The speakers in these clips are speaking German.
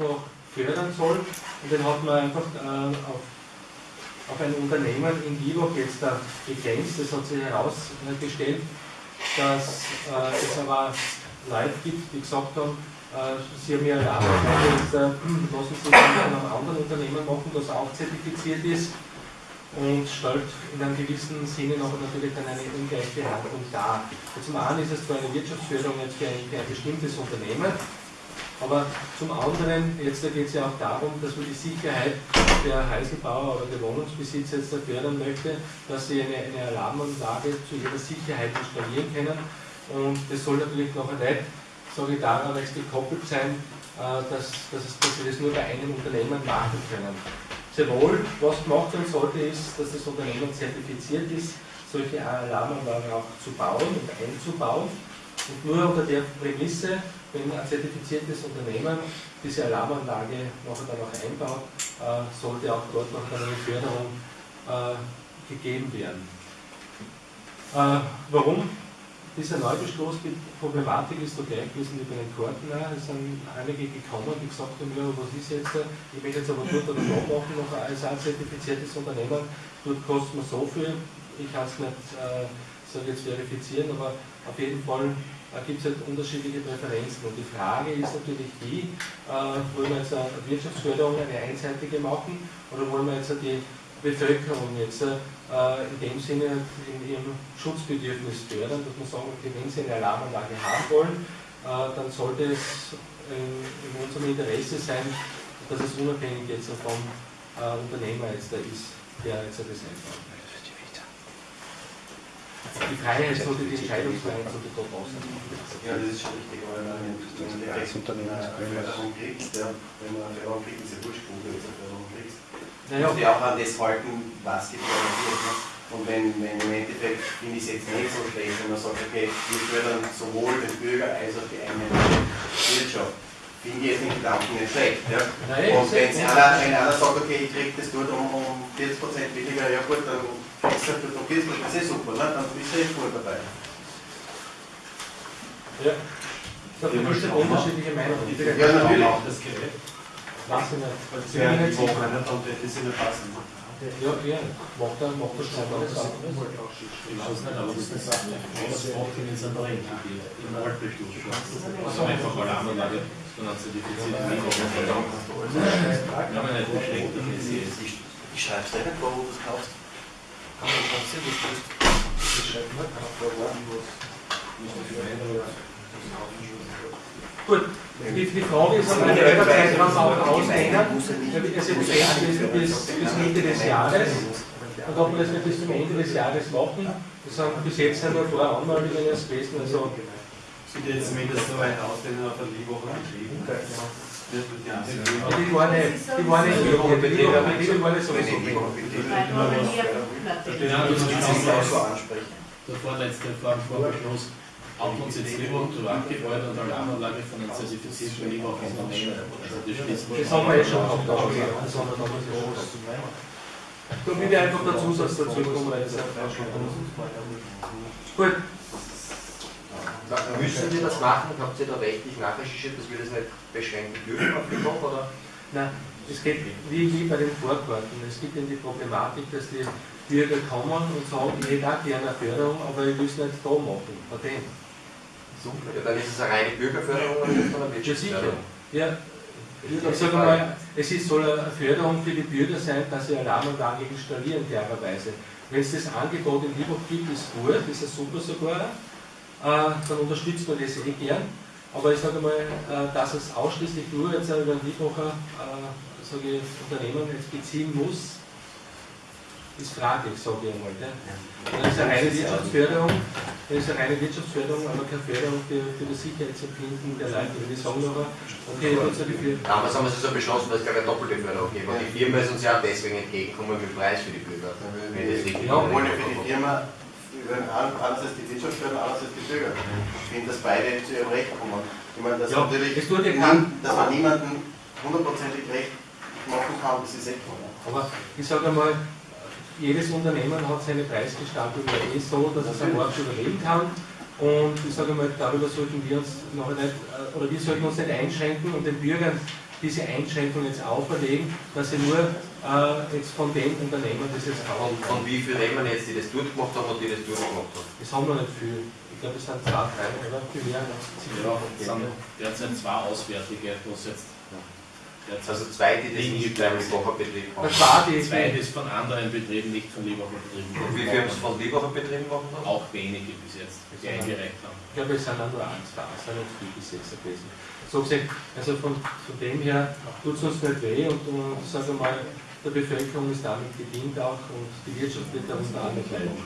noch fördern soll. Und den hat man einfach äh, auf, auf ein Unternehmen in Vivo jetzt da begrenzt. Das hat sich herausgestellt, dass äh, es aber Leute gibt, die gesagt haben, äh, sie haben ja Arbeit, jetzt äh, lassen Sie das von einem anderen Unternehmen machen, das auch zertifiziert ist und stellt in einem gewissen Sinne noch natürlich dann eine Ungleichbehandlung dar. Zum einen ist es zwar eine Wirtschaftsförderung jetzt für ein, für ein bestimmtes Unternehmen, aber zum anderen, jetzt geht es ja auch darum, dass man die Sicherheit der Heiselbauer oder der Wohnungsbesitzer jetzt fördern möchte, dass sie eine, eine Alarmanlage zu ihrer Sicherheit installieren können. Und das soll natürlich noch nicht, sage ich, daran jetzt gekoppelt sein, äh, dass, dass, dass sie das nur bei einem Unternehmen machen können. Sehr wohl, was gemacht werden sollte, ist, dass das Unternehmen zertifiziert ist, solche Alarmanlagen auch zu bauen und einzubauen. Und nur unter der Prämisse, wenn ein zertifiziertes Unternehmen diese Alarmanlage nachher dann auch einbaut, äh, sollte auch dort noch eine Förderung äh, gegeben werden. Äh, warum dieser Neubeschluss, die Problematik ist so gleich gewesen wie bei den Karten. Es sind einige gekommen, die gesagt haben, was ist jetzt, ich möchte jetzt aber dort oder da machen, noch als ein zertifiziertes Unternehmen, dort kostet man so viel, ich kann es nicht äh, so jetzt verifizieren, aber auf jeden Fall gibt es halt unterschiedliche Präferenzen. Und die Frage ist natürlich die, äh, wollen wir jetzt eine Wirtschaftsförderung, eine einseitige machen, oder wollen wir jetzt die Bevölkerung jetzt äh, in dem Sinne in ihrem Schutzbedürfnis fördern, dass man sagen, okay, wenn sie eine Alarmanlage haben wollen, äh, dann sollte es in, unserem Interesse sein, dass es unabhängig jetzt vom Unternehmer jetzt da ist, der jetzt das einbaut. Die Freiheit sollte, die Entscheidungsfreiheit sollte dort außen. Ja, das ist schon richtig, aber wenn man eine Förderung kriegt, wenn man eine Förderung kriegt, ist ja wurscht, wo du jetzt eine Förderung kriegst naja. ja auch an das halten, was gefördert wird. Ne? Und wenn, wenn im Endeffekt finde ich es jetzt nicht so schlecht, wenn man sagt, okay, wir fördern sowohl den Bürger als auch die einheimische Wirtschaft. Finde ich jetzt den Gedanken nicht schlecht. Ja? Nein, und wenn einer, wenn einer sagt, okay, ich kriege das dort um, um 40% weniger, ja gut, dann um 40%, das ist super, ne? dann bist du eh voll dabei. Ja. Da gibt es unterschiedliche Meinungen. Ja, natürlich. Auch das Gerät. Was denn nicht? Weil das wäre die Woche nicht, dann hätte es nicht passen. Ja, ja, macht er, macht er schon mal das. Ich weiß nicht, aber das ist eine das macht ihn jetzt aber im Altbeschluss. Also einfach Alarmanlage, sondern zertifiziert Ja, aber nicht beschränkt, ich schreibe es nicht vor, wo du es kaufst. Gut, die, die Frage ist, ob man den Zeitraum auch er wird jetzt bis, bis, bis Mitte des Jahres und ob wir das nicht bis zum Ende des Jahres machen. Das haben bis jetzt sind wir vor Anmeldungen erst gewesen. Also Sieht jetzt zumindest so weit aus, wenn auf der Woche geschrieben die waren nicht, die waren nicht die Woche Betrieb, aber die waren nicht so Die Der vorletzte Vorbeschluss hat uns jetzt lieber zu angefeuert und Alarmanlage von einem zertifizierten. Also das schließt Das haben wir ja schon wir schon Da will ich einfach der Zusatz dazu kommen, weil das Gut. Müssen wir das machen? Habt ihr da rechtlich nachrecherchiert, dass wir das nicht beschränken dürfen auf den Kopf? Oder? Nein, es geht wie, wie bei den Vorkarten. Es gibt eben die Problematik, dass die Bürger kommen und sagen, ich hätte auch gerne eine Förderung, aber ich will es nicht da machen. Patent. Ja, dann ist es eine reine Bürgerförderung und nicht von der Wirtschaftsförderung. Ja, ich sage mal, es ist, soll eine Förderung für die Bürger sein, dass sie Alarmanlage installieren, klarerweise. Wenn es das Angebot in Liebhoff gibt, ist gut, ist es super sogar, dann unterstützt man das eh gern. Aber ich sage mal, äh, dass es ausschließlich nur jetzt über ein Liebhofer äh, Unternehmen jetzt beziehen muss, ist fraglich, sage ich einmal. Das ist eine reine Wirtschaftsförderung, das ist eine reine Wirtschaftsförderung, aber keine Förderung für, für das Sicherheitsempfinden der Leute. Die sagen aber, okay, ich so die Damals haben wir es so beschlossen, dass es keine doppelte Förderung gibt. Und die Firma ist uns ja deswegen entgegengekommen mit dem Preis für die Bürger. Wenn das ja, obwohl für die Firma anders als die Wirtschaftsförderung, anders als die Bürger. Ich finde, dass beide zu ihrem Recht kommen. Ich meine, dass, ja, natürlich das dass man niemanden hundertprozentig recht machen kann, das ist echt Aber ich sage einmal, jedes Unternehmen hat seine Preisgestaltung ja eh so, dass es am Markt überleben kann. Und ich sage mal, darüber sollten wir uns noch nicht, äh, oder wir sollten uns nicht einschränken und den Bürgern diese Einschränkung jetzt auferlegen, dass sie nur äh, jetzt von den Unternehmen das jetzt auch. Und von wie vielen nehmen jetzt, die das durchgemacht haben und die das durchgemacht haben? Das haben wir nicht viel. Ich glaube, es sind zwei, drei, oder? Viel mehr. Ja, es sind derzeit zwei Auswärtige, was jetzt also zwei, die das nicht beim Liebacher Betrieb haben. Zwei, die zwei, das von anderen Betrieben, nicht von Liebacher Betrieben. Und wie viele haben es von Liebacher Betrieben machen? Auch wenige bis jetzt, die eingereicht haben. Ich glaube, es sind auch nur eins da, es sind nicht viel bis jetzt gewesen. So gesehen, also von, von dem her tut es uns nicht weh und, und sagen wir mal, der Bevölkerung ist damit gedient auch und die Wirtschaft wird darunter auch nicht leiden.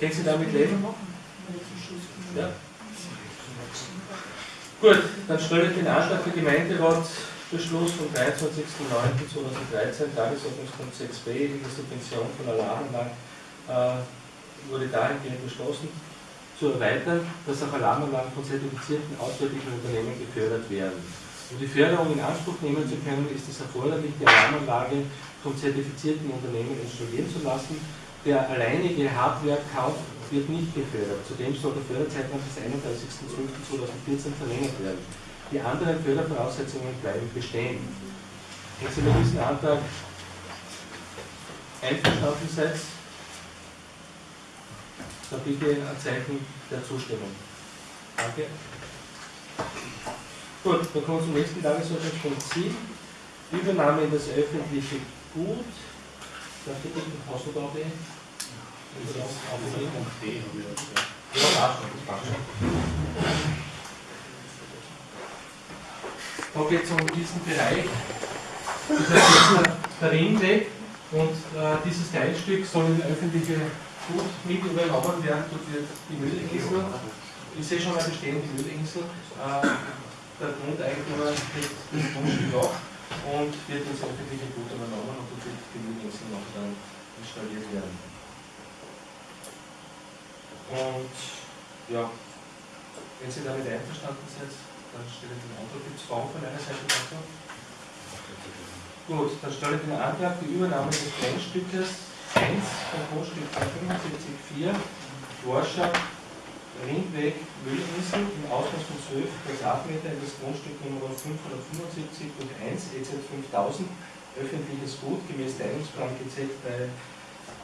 Können Sie damit leben? Ja. Gut, dann stelle ich den Antrag für Gemeinderatsbeschluss vom 23.09.2013, Tagesordnungspunkt 6b, die Subvention von Alarmanlagen, äh, wurde dahingehend beschlossen, zu erweitern, dass auch Alarmanlagen von zertifizierten auswärtigen Unternehmen gefördert werden. Um die Förderung in Anspruch nehmen zu können, ist es erforderlich, die Alarmanlage von zertifizierten Unternehmen installieren zu lassen. Der alleinige Hardware-Kauf wird nicht gefördert. Zudem soll der Förderzeitraum bis 31.12.2014 verlängert werden. Die anderen Fördervoraussetzungen bleiben bestehen. Wenn Sie mit diesem Antrag einverstanden seid, dann bitte ein Zeichen der Zustimmung. Danke. Gut, dann kommen wir zum nächsten Tagesordnungspunkt 7. Übernahme in das öffentliche Gut. Darf ich bitten, Hausnotarbeit? Da geht es um diesen Bereich, dieser der Ringweg und äh, dieses Teilstück soll in öffentliche Gut mit übernommen werden. Dort wird die Müllininsel, ich sehe schon mal bestehende Müllininsel, äh, der Grundeigentümer kriegt das Grundstück auch und wird ins öffentliche Gut übernommen und wird Müllininsel noch dann installiert werden. Und ja, wenn Sie damit einverstanden sind, dann stelle ich den Antrag. Gibt es Fragen von einer Seite dazu? Gut, dann stelle ich den Antrag, die Übernahme des Kleinstückes 1 vom Grundstück 75,4 Forscher Ringweg Müllinsel im Ausmaß von 12 Quadratmeter in das Grundstück Nummer 575 durch 1 EZ 5000 öffentliches Gut gemäß Teilungsplan GZ bei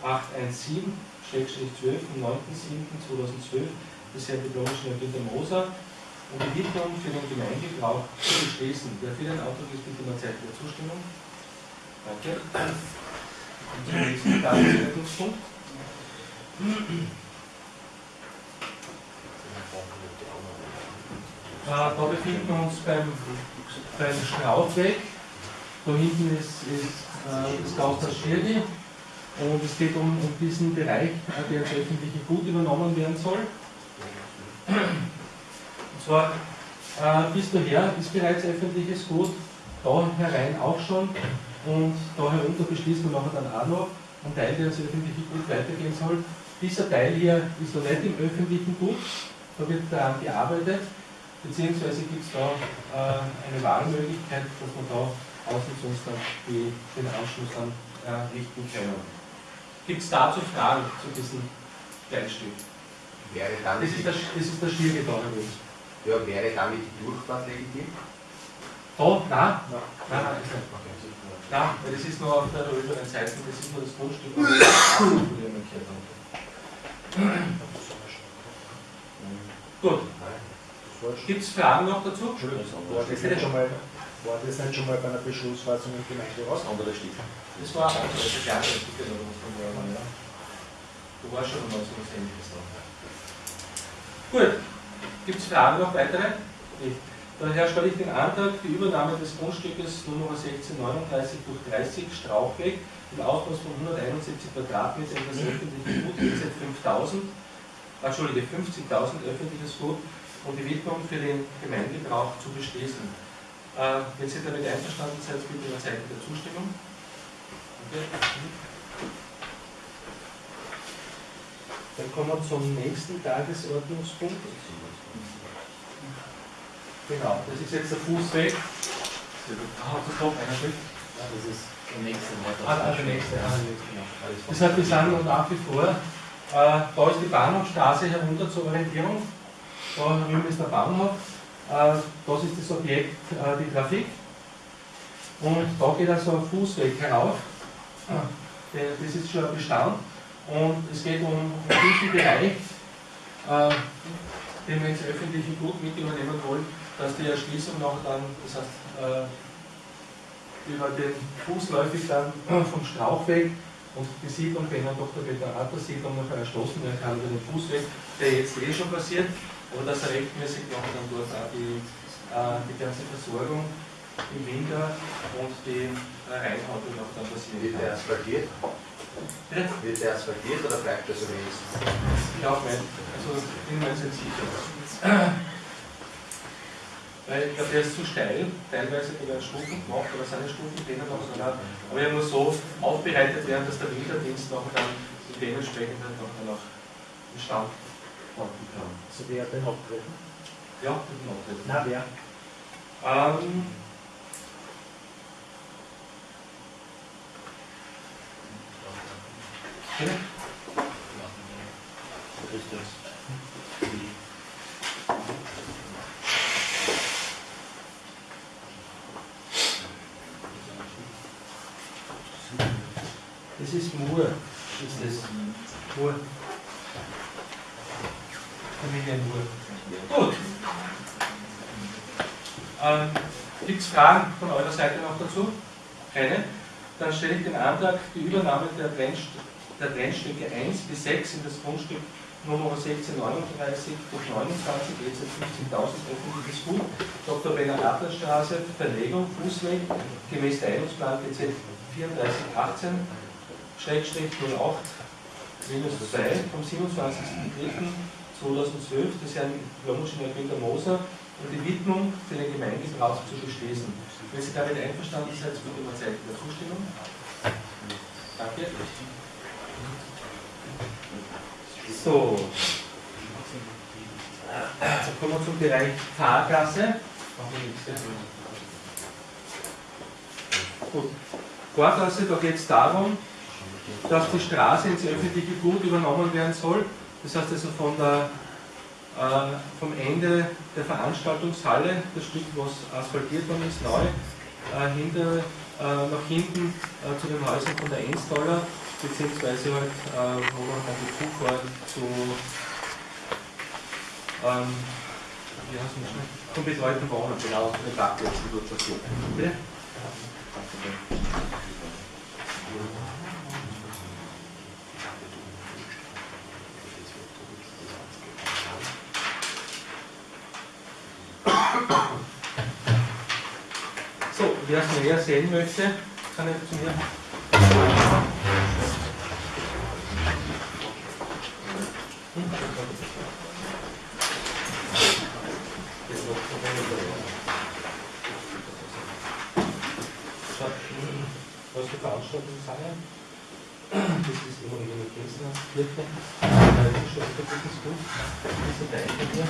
817 12 vom 9.7.2012 des Herrn Diplomingenieur Günter Moser um die Widmung für den Gemeindegebrauch zu beschließen. Wer für den Antrag ist, bitte mal Zeichen der Zustimmung. Danke. Und zum nächsten Tagesordnungspunkt. Äh, da befinden wir uns beim, beim Straufweg. Da hinten ist, ist äh, das Gasthaus Schirdi. Und es geht um, um diesen Bereich, der als öffentliche Gut übernommen werden soll. Und zwar äh, bis daher ist bereits öffentliches Gut, da herein auch schon. Und da herunter beschließen wir nachher dann auch noch einen Teil, der als öffentliche Gut weitergehen soll. Dieser Teil hier ist noch nicht im öffentlichen Gut, da wird daran gearbeitet, beziehungsweise gibt es da äh, eine Wahlmöglichkeit, dass man da dann die, den Anschluss dann äh, richten können. Gibt es dazu Fragen zu diesem Teilstück? Wäre dann das, ist das, das ist der schwierige da Ja, wäre damit die Durchfahrt legitim? Da? Nein. Nein, nein, nein. Nein, weil das ist nur auf der oberen Seite, das ist nur das Grundstück. Gut. Gibt es Fragen noch dazu? War das, nicht schon mal, war das nicht schon mal bei einer Beschlussfassung im Gemeinderat? Andere Stift. Das war auch das Jahre Entwicklung von Jahren, ja. Du warst schon mal so was ähnliches da. Gut, gibt es Fragen noch weitere? Nicht. Daher stelle ich den Antrag, die Übernahme des Grundstückes Nummer 1639 durch 30 Strauchweg im Ausmaß von 171 Quadratmeter in das öffentliche Gut EZ 5000, Entschuldige, 50.000 öffentliches Gut und die Widmung für den Gemeindebrauch zu beschließen. Äh, wenn Sie damit einverstanden sind, bitte eine Zeichen der Zustimmung. Dann kommen wir zum nächsten Tagesordnungspunkt. Genau, das ist jetzt der Fußweg. Ah, das kommt einer mit. Ja, das ist der nächste. Ah, ah, der nächste. Ah, genau. Das heißt, wir sind noch nach wie vor, äh, da ist die Bahnhofstraße herunter zur Orientierung. Da drüben ist der Bahnhof. Äh, das ist das Objekt, äh, die Trafik. Und da geht also ein Fußweg herauf. Das ist schon ein Bestand. Und es geht um diesen Bereich, den wir ins öffentliche Gut mit übernehmen wollen, dass die Erschließung noch dann, das heißt, über den fußläufig dann vom Strauchweg und die Siedlung wenn dann doch der Veteranter-Siedlung noch erschlossen werden kann über den Fußweg, der jetzt eh schon passiert, aber dass er rechtmäßig noch dann dort auch die, äh, die ganze Versorgung im Winter und die äh, Reinhaute noch dann passieren Wird der asphaltiert? Ja? Wird der asphaltiert oder bleibt das so ist? Ich auch nicht. Also bin mir nicht sicher. Weil ich glaube, der ist zu steil, teilweise die werden Stufen gemacht, aber seine Stufen drinnen noch, sondern, aber er muss so aufbereitet werden, dass der Winterdienst noch dann dementsprechend halt noch, noch in Stand halten kann. Also wer hat den abgebrochen? Ja, den abgebrochen. Na, wer? Ähm, Okay. Das ist Mur. Ist das Mur. Familie. Gut. Ähm, Gibt es Fragen von eurer Seite noch dazu? Keine? Dann stelle ich den Antrag, die Übernahme der, Trennst der Trennstücke 1 bis 6 in das Grundstück Nummer 1639 durch 29 EZ 15.000 öffentliches Gut, Dr. Benner Adlerstraße, Verlegung, Fußweg, gemäß Teilungsplan GZ 3418 Schrägstrich 08 minus 2 vom 27.03.2012 des Herrn Lomoschiner Günter Moser und die Widmung für den Gemeindegebrauch zu beschließen. Wenn Sie damit einverstanden sind, bitte mal Zeichen der Zustimmung. Danke. So. Jetzt kommen wir zum Bereich Fahrgasse. Gut. Vorgasse, da geht es darum, dass die Straße ins öffentliche Gut übernommen werden soll. Das heißt also von der, äh, vom Ende der Veranstaltungshalle, das Stück, was asphaltiert worden ist, neu, äh, hinter, äh, nach hinten äh, zu den Häusern von der Enstaller, beziehungsweise halt, wo man dann die Zufahrt zu ähm, wie heißt das schon? Zum betreuten Wohnen, genau, den Parkplätzen dort passiert. Bitte? So, wer es näher sehen möchte, kann ich zu mir. Was für Veranstaltungen sind Das ist immer wieder eine Kirche. Das ist gut. Diese Teile hier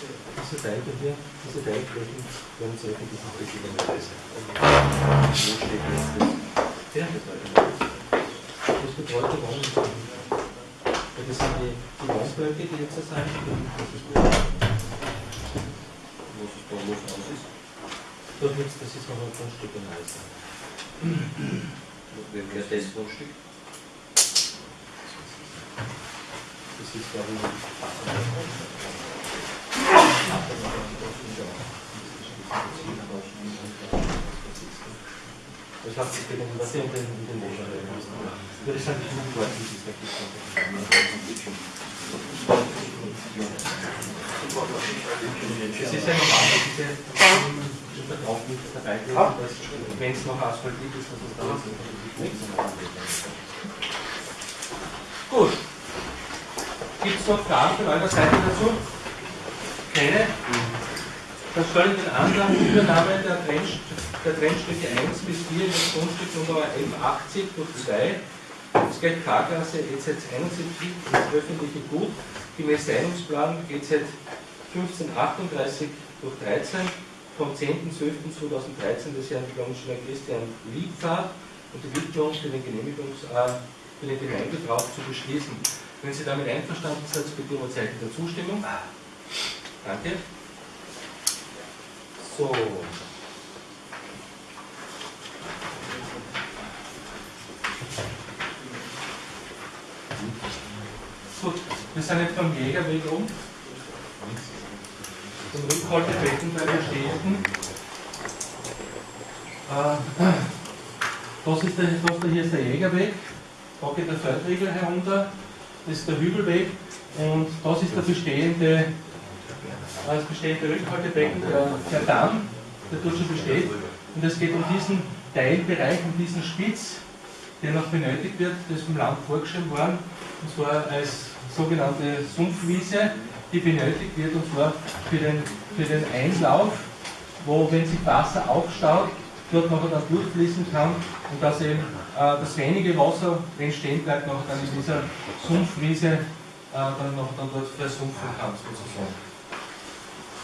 diese Teile hier, diese Teilflächen werden zu öffentlichen verschiedenen Weise. Wo steht jetzt das? Ja, das betreute Wohnen. Das sind die, die Wohnblöcke, die jetzt sein. Das ist gut. Was ist da los aus ist? Das ist, das ist noch ein Grundstück in Heißen. Wer wäre das Grundstück? Das ist, glaube ich, das hat sich gegen was den, in den Monat Würde ich sagen, ich dort ist der Es ist ja normal, dass diese Verkauf nicht dabei wenn es noch asphaltiert ist, dass es da ist. Gut. Gibt es noch Fragen von eurer Seite dazu? Keine? Stelle ich den Antrag Übernahme der, Trennst der Trennstücke 1 bis 4 in das Grundstück Nummer 1180 durch 2. Es geht K-Klasse EZ 71 ins öffentliche Gut, gemäß Teilungsplan EZ 1538 durch 13 vom 10.12.2013 des Herrn Domschner Christian Liebfahrt und die Widmung für den, Genehmigungs äh, für den Gemeindebrauch zu beschließen. Wenn Sie damit einverstanden sind, bitte um ein Zeichen der Zustimmung. Danke. So. Gut, wir sind jetzt beim Jägerweg um. Zum Rückhaltebecken bei Stehenden. Äh, das ist der, das da hier ist der Jägerweg. Da geht der Feldriegel herunter. Das ist der Hügelweg. Und das ist der bestehende, das bestehende Rückhaltebecken, der, der Damm, der dort schon besteht. Und es geht um diesen Teilbereich, um diesen Spitz, der noch benötigt wird, das ist vom Land vorgeschrieben worden, und zwar als sogenannte Sumpfwiese, die benötigt wird, und zwar für den, für den Einlauf, wo, wenn sich Wasser aufstaut, dort nachher dann durchfließen kann und dass eben äh, das wenige Wasser, wenn stehen bleibt, nachher dann in dieser Sumpfwiese äh, dann noch dann dort versumpfen kann, sozusagen.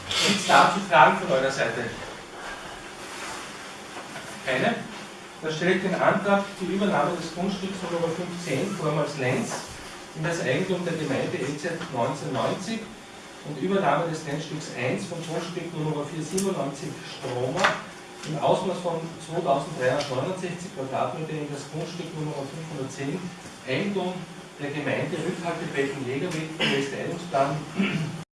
Gibt es dazu Fragen von eurer Seite? Keine? Da stelle ich den Antrag zur Übernahme des Grundstücks Nummer 15 vormals Lenz in das Eigentum der Gemeinde EZ 1990 und Übernahme des Lenzstücks 1 von Grundstück Nummer 497 Stromer im Ausmaß von 2369 Quadratmeter in das Grundstück Nummer 510 Eigentum der Gemeinde Rückhaltebecken Jägerweg, Westeilungsplan